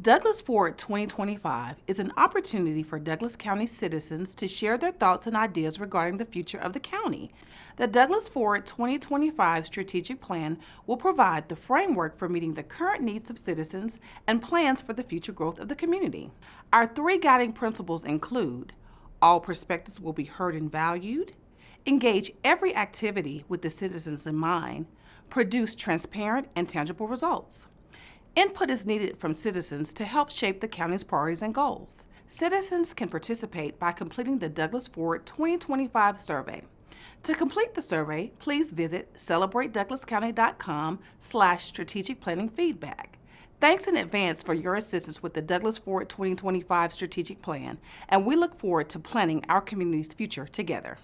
Douglas Forward 2025 is an opportunity for Douglas County citizens to share their thoughts and ideas regarding the future of the county. The Douglas Forward 2025 strategic plan will provide the framework for meeting the current needs of citizens and plans for the future growth of the community. Our three guiding principles include all perspectives will be heard and valued, engage every activity with the citizens in mind, produce transparent and tangible results. Input is needed from citizens to help shape the county's priorities and goals. Citizens can participate by completing the Douglas Forward 2025 survey. To complete the survey, please visit celebratedouglascounty.com slash strategic planning feedback. Thanks in advance for your assistance with the Douglas Forward 2025 strategic plan, and we look forward to planning our community's future together.